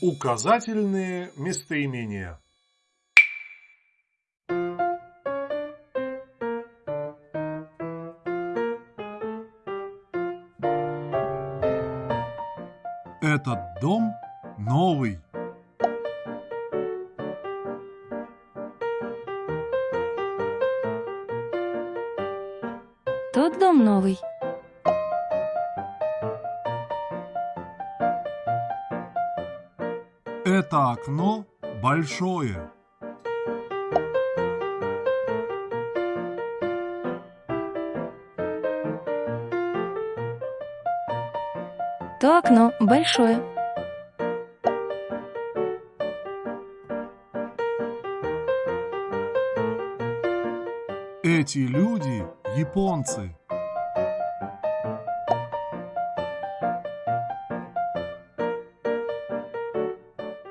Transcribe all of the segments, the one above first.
Указательные местоимения. Этот дом новый. Тот дом новый. Это окно большое. То окно большое. Эти люди японцы.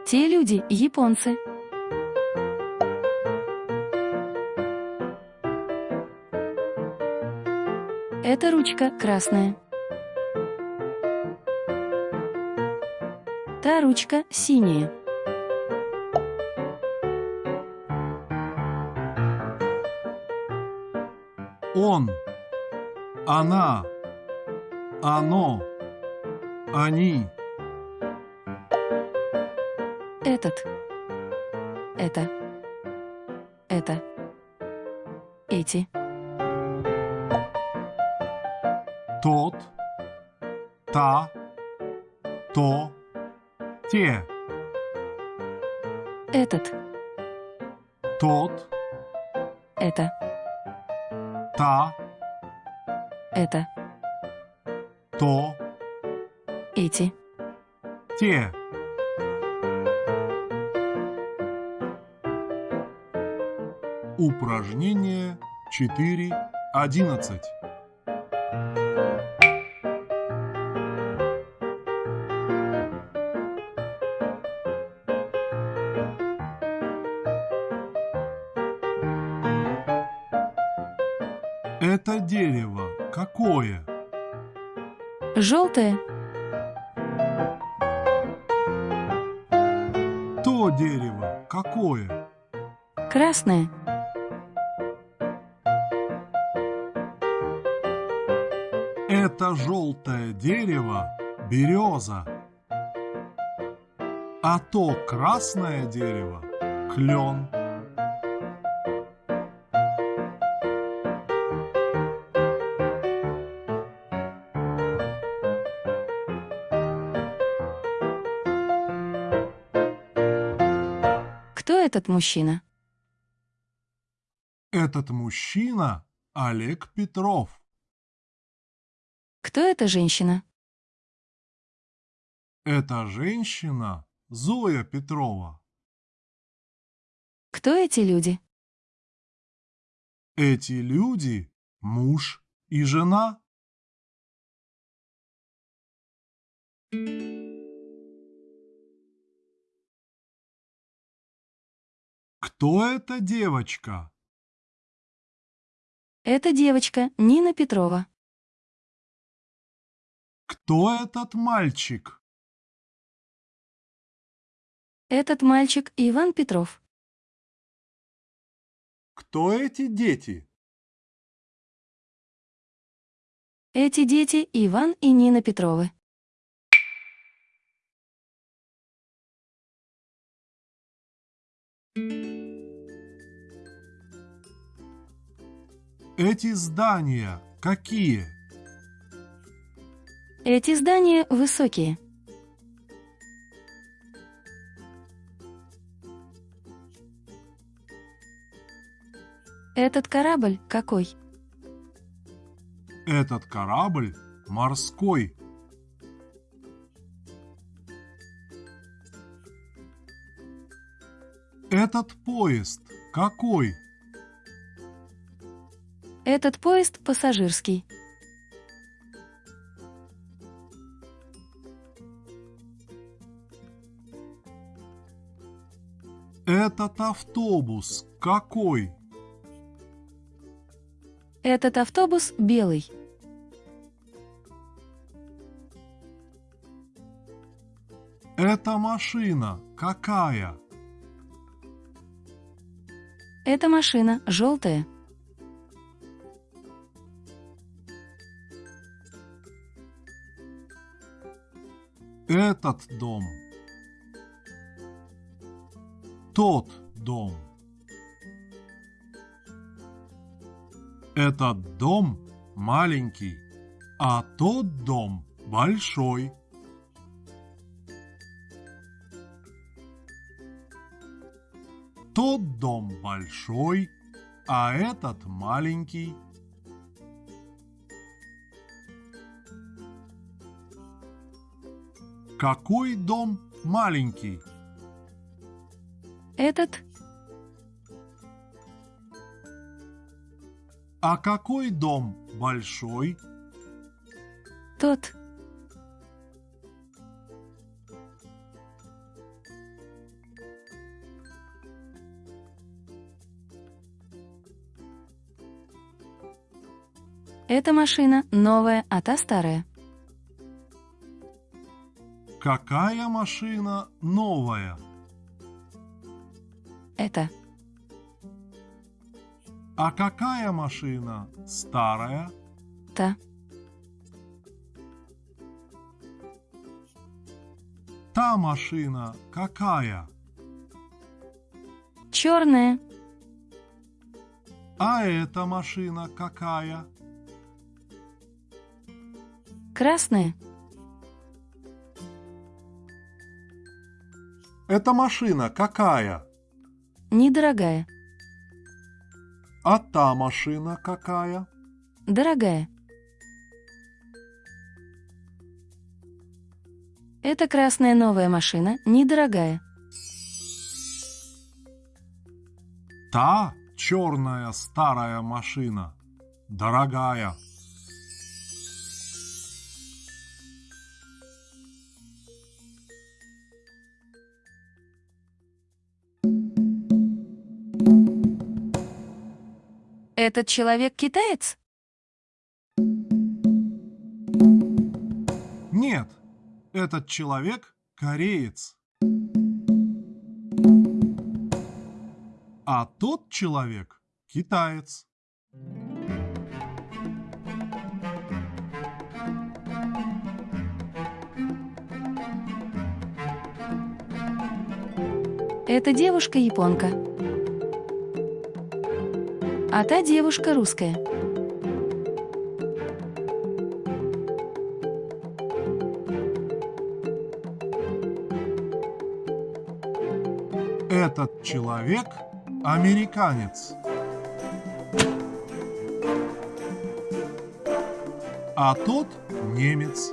Те люди японцы. Эта ручка красная. Та ручка синяя. Он, она, оно, они. Этот. Это. Это. Эти. Тот, та, то, те. Этот. Тот, Это. та, Это. то, Эти. те. Упражнение 4.11. Это дерево какое? Желтое. То дерево какое? Красное. Это желтое дерево – береза. А то красное дерево – клен. Кто этот мужчина? Этот мужчина – Олег Петров. Кто эта женщина? Эта женщина – Зоя Петрова. Кто эти люди? Эти люди – муж и жена. Кто эта девочка? Это девочка Нина Петрова. Кто этот мальчик? Этот мальчик Иван Петров. Кто эти дети? Эти дети Иван и Нина Петровы. Эти здания какие? Эти здания высокие. Этот корабль какой? Этот корабль морской. Этот поезд какой? Этот поезд пассажирский. Этот автобус какой? Этот автобус белый. Эта машина какая? Эта машина желтая. Этот дом. Тот дом. Этот дом маленький, а тот дом большой. Тот дом большой, а этот маленький. Какой дом маленький? Этот А какой дом большой? тот. Эта машина новая, а та старая. Какая машина новая? Это А какая машина старая? та. Та машина какая? Черная. А эта машина какая? Красная. Эта машина какая? Недорогая. А та машина какая? Дорогая. Это красная новая машина, недорогая. Та черная старая машина. Дорогая. Этот человек китаец? Нет, этот человек кореец. А тот человек китаец. Эта девушка японка. А та девушка русская. Этот человек американец. А тот немец.